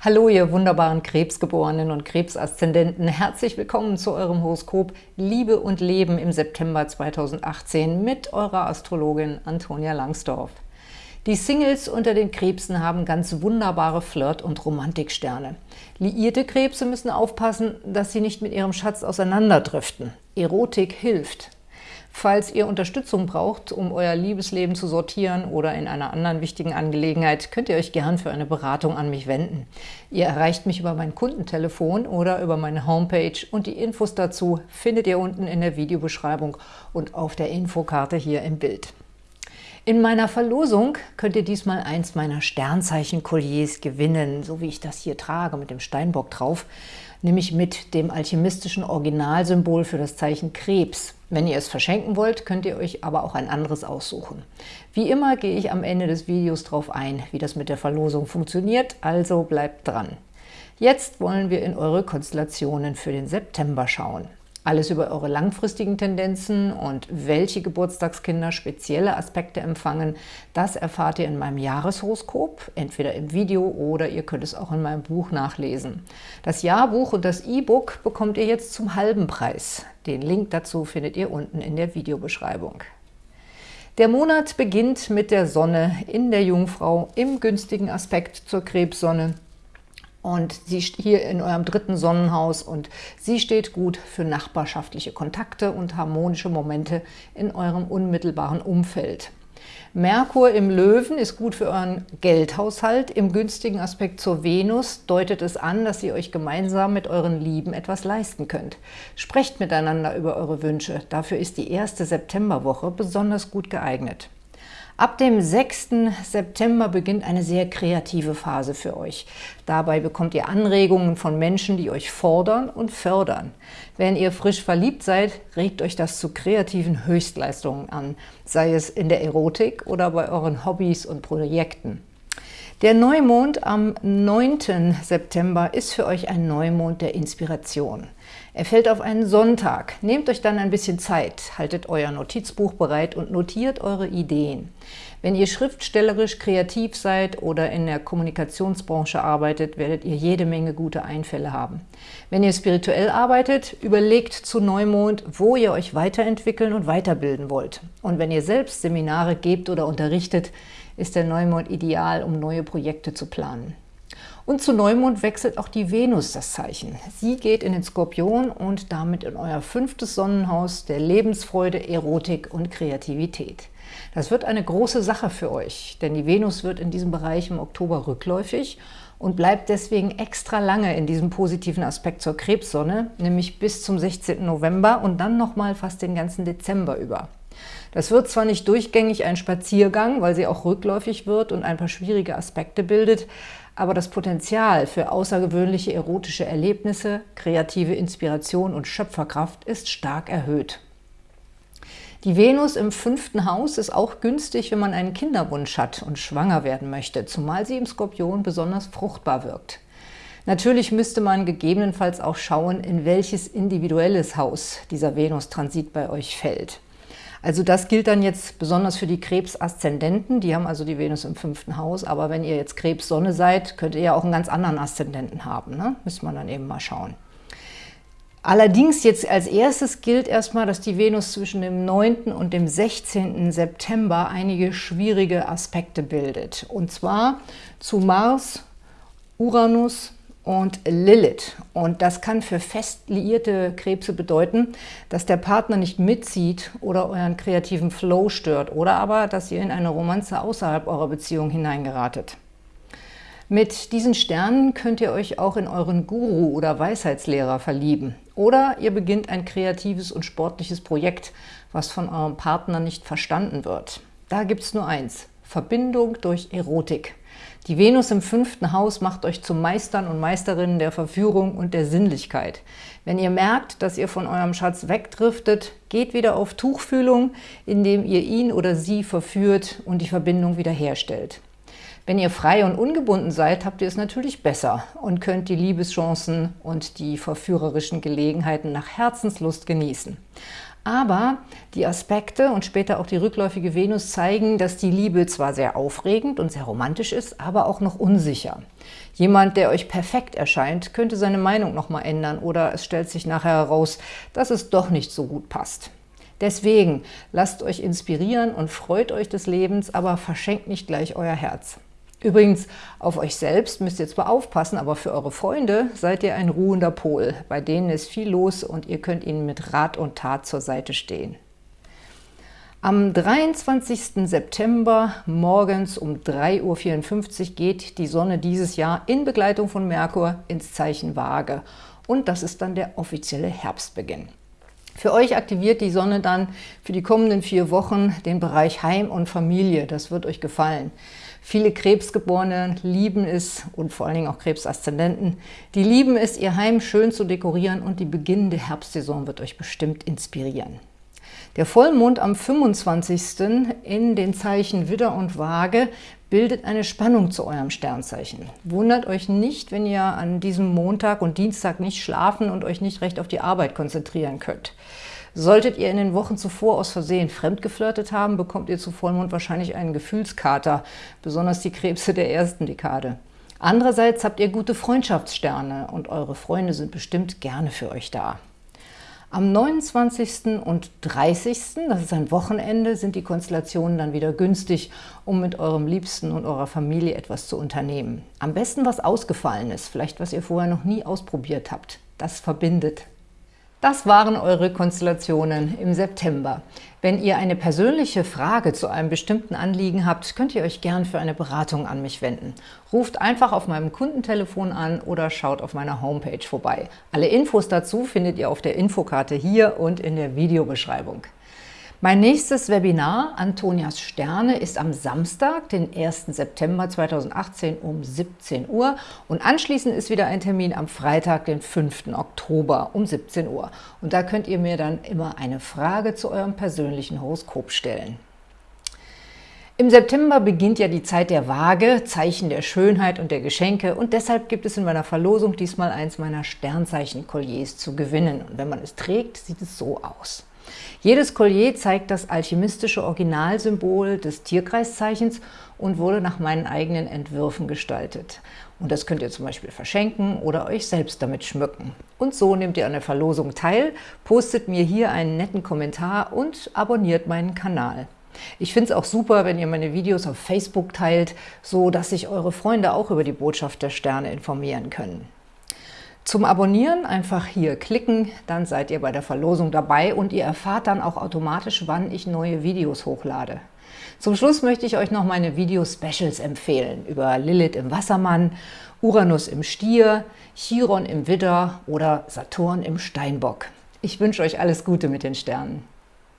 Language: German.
Hallo, ihr wunderbaren Krebsgeborenen und Krebsaszendenten. Herzlich willkommen zu eurem Horoskop Liebe und Leben im September 2018 mit eurer Astrologin Antonia Langsdorf. Die Singles unter den Krebsen haben ganz wunderbare Flirt- und Romantiksterne. Liierte Krebse müssen aufpassen, dass sie nicht mit ihrem Schatz auseinanderdriften. Erotik hilft. Falls ihr Unterstützung braucht, um euer Liebesleben zu sortieren oder in einer anderen wichtigen Angelegenheit, könnt ihr euch gern für eine Beratung an mich wenden. Ihr erreicht mich über mein Kundentelefon oder über meine Homepage und die Infos dazu findet ihr unten in der Videobeschreibung und auf der Infokarte hier im Bild. In meiner Verlosung könnt ihr diesmal eins meiner Sternzeichen-Kolliers gewinnen, so wie ich das hier trage mit dem Steinbock drauf, nämlich mit dem alchemistischen Originalsymbol für das Zeichen Krebs. Wenn ihr es verschenken wollt, könnt ihr euch aber auch ein anderes aussuchen. Wie immer gehe ich am Ende des Videos darauf ein, wie das mit der Verlosung funktioniert, also bleibt dran. Jetzt wollen wir in eure Konstellationen für den September schauen. Alles über eure langfristigen Tendenzen und welche Geburtstagskinder spezielle Aspekte empfangen, das erfahrt ihr in meinem Jahreshoroskop, entweder im Video oder ihr könnt es auch in meinem Buch nachlesen. Das Jahrbuch und das E-Book bekommt ihr jetzt zum halben Preis. Den Link dazu findet ihr unten in der Videobeschreibung. Der Monat beginnt mit der Sonne in der Jungfrau im günstigen Aspekt zur Krebssonne und sie hier in eurem dritten Sonnenhaus und sie steht gut für nachbarschaftliche Kontakte und harmonische Momente in eurem unmittelbaren Umfeld. Merkur im Löwen ist gut für euren Geldhaushalt. Im günstigen Aspekt zur Venus deutet es an, dass ihr euch gemeinsam mit euren Lieben etwas leisten könnt. Sprecht miteinander über eure Wünsche. Dafür ist die erste Septemberwoche besonders gut geeignet. Ab dem 6. September beginnt eine sehr kreative Phase für euch. Dabei bekommt ihr Anregungen von Menschen, die euch fordern und fördern. Wenn ihr frisch verliebt seid, regt euch das zu kreativen Höchstleistungen an, sei es in der Erotik oder bei euren Hobbys und Projekten. Der Neumond am 9. September ist für euch ein Neumond der Inspiration. Er fällt auf einen Sonntag. Nehmt euch dann ein bisschen Zeit, haltet euer Notizbuch bereit und notiert eure Ideen. Wenn ihr schriftstellerisch kreativ seid oder in der Kommunikationsbranche arbeitet, werdet ihr jede Menge gute Einfälle haben. Wenn ihr spirituell arbeitet, überlegt zu Neumond, wo ihr euch weiterentwickeln und weiterbilden wollt. Und wenn ihr selbst Seminare gebt oder unterrichtet, ist der Neumond ideal, um neue Projekte zu planen. Und zu Neumond wechselt auch die Venus das Zeichen. Sie geht in den Skorpion und damit in euer fünftes Sonnenhaus der Lebensfreude, Erotik und Kreativität. Das wird eine große Sache für euch, denn die Venus wird in diesem Bereich im Oktober rückläufig und bleibt deswegen extra lange in diesem positiven Aspekt zur Krebssonne, nämlich bis zum 16. November und dann nochmal fast den ganzen Dezember über. Das wird zwar nicht durchgängig ein Spaziergang, weil sie auch rückläufig wird und ein paar schwierige Aspekte bildet, aber das Potenzial für außergewöhnliche erotische Erlebnisse, kreative Inspiration und Schöpferkraft ist stark erhöht. Die Venus im fünften Haus ist auch günstig, wenn man einen Kinderwunsch hat und schwanger werden möchte, zumal sie im Skorpion besonders fruchtbar wirkt. Natürlich müsste man gegebenenfalls auch schauen, in welches individuelles Haus dieser Venus-Transit bei euch fällt. Also das gilt dann jetzt besonders für die Krebs-Aszendenten, die haben also die Venus im fünften Haus, aber wenn ihr jetzt Krebs-Sonne seid, könnt ihr ja auch einen ganz anderen Aszendenten haben, ne? müsste man dann eben mal schauen. Allerdings jetzt als erstes gilt erstmal, dass die Venus zwischen dem 9. und dem 16. September einige schwierige Aspekte bildet. Und zwar zu Mars, Uranus, und Lilith. Und das kann für fest liierte Krebse bedeuten, dass der Partner nicht mitzieht oder euren kreativen Flow stört oder aber, dass ihr in eine Romanze außerhalb eurer Beziehung hineingeratet. Mit diesen Sternen könnt ihr euch auch in euren Guru oder Weisheitslehrer verlieben. Oder ihr beginnt ein kreatives und sportliches Projekt, was von eurem Partner nicht verstanden wird. Da gibt es nur eins, Verbindung durch Erotik. Die Venus im fünften Haus macht euch zu Meistern und Meisterinnen der Verführung und der Sinnlichkeit. Wenn ihr merkt, dass ihr von eurem Schatz wegdriftet, geht wieder auf Tuchfühlung, indem ihr ihn oder sie verführt und die Verbindung wiederherstellt. Wenn ihr frei und ungebunden seid, habt ihr es natürlich besser und könnt die Liebeschancen und die verführerischen Gelegenheiten nach Herzenslust genießen. Aber die Aspekte und später auch die rückläufige Venus zeigen, dass die Liebe zwar sehr aufregend und sehr romantisch ist, aber auch noch unsicher. Jemand, der euch perfekt erscheint, könnte seine Meinung nochmal ändern oder es stellt sich nachher heraus, dass es doch nicht so gut passt. Deswegen lasst euch inspirieren und freut euch des Lebens, aber verschenkt nicht gleich euer Herz. Übrigens, auf euch selbst müsst ihr zwar aufpassen, aber für eure Freunde seid ihr ein ruhender Pol. Bei denen ist viel los und ihr könnt ihnen mit Rat und Tat zur Seite stehen. Am 23. September morgens um 3.54 Uhr geht die Sonne dieses Jahr in Begleitung von Merkur ins Zeichen Waage. Und das ist dann der offizielle Herbstbeginn. Für euch aktiviert die Sonne dann für die kommenden vier Wochen den Bereich Heim und Familie. Das wird euch gefallen. Viele Krebsgeborene lieben es, und vor allen Dingen auch Krebsaszendenten, die lieben es, ihr Heim schön zu dekorieren und die beginnende Herbstsaison wird euch bestimmt inspirieren. Der Vollmond am 25. in den Zeichen Widder und Waage bildet eine Spannung zu eurem Sternzeichen. Wundert euch nicht, wenn ihr an diesem Montag und Dienstag nicht schlafen und euch nicht recht auf die Arbeit konzentrieren könnt. Solltet ihr in den Wochen zuvor aus Versehen fremdgeflirtet haben, bekommt ihr zu Vollmond wahrscheinlich einen Gefühlskater, besonders die Krebse der ersten Dekade. Andererseits habt ihr gute Freundschaftssterne und eure Freunde sind bestimmt gerne für euch da. Am 29. und 30., das ist ein Wochenende, sind die Konstellationen dann wieder günstig, um mit eurem Liebsten und eurer Familie etwas zu unternehmen. Am besten was Ausgefallenes, vielleicht was ihr vorher noch nie ausprobiert habt. Das verbindet. Das waren eure Konstellationen im September. Wenn ihr eine persönliche Frage zu einem bestimmten Anliegen habt, könnt ihr euch gern für eine Beratung an mich wenden. Ruft einfach auf meinem Kundentelefon an oder schaut auf meiner Homepage vorbei. Alle Infos dazu findet ihr auf der Infokarte hier und in der Videobeschreibung. Mein nächstes Webinar, Antonias Sterne, ist am Samstag, den 1. September 2018 um 17 Uhr und anschließend ist wieder ein Termin am Freitag, den 5. Oktober um 17 Uhr. Und da könnt ihr mir dann immer eine Frage zu eurem persönlichen Horoskop stellen. Im September beginnt ja die Zeit der Waage, Zeichen der Schönheit und der Geschenke und deshalb gibt es in meiner Verlosung diesmal eins meiner Sternzeichen-Kolliers zu gewinnen. Und wenn man es trägt, sieht es so aus. Jedes Collier zeigt das alchemistische Originalsymbol des Tierkreiszeichens und wurde nach meinen eigenen Entwürfen gestaltet. Und das könnt ihr zum Beispiel verschenken oder euch selbst damit schmücken. Und so nehmt ihr an der Verlosung teil, postet mir hier einen netten Kommentar und abonniert meinen Kanal. Ich finde es auch super, wenn ihr meine Videos auf Facebook teilt, so dass sich eure Freunde auch über die Botschaft der Sterne informieren können. Zum Abonnieren einfach hier klicken, dann seid ihr bei der Verlosung dabei und ihr erfahrt dann auch automatisch, wann ich neue Videos hochlade. Zum Schluss möchte ich euch noch meine Video-Specials empfehlen über Lilith im Wassermann, Uranus im Stier, Chiron im Widder oder Saturn im Steinbock. Ich wünsche euch alles Gute mit den Sternen.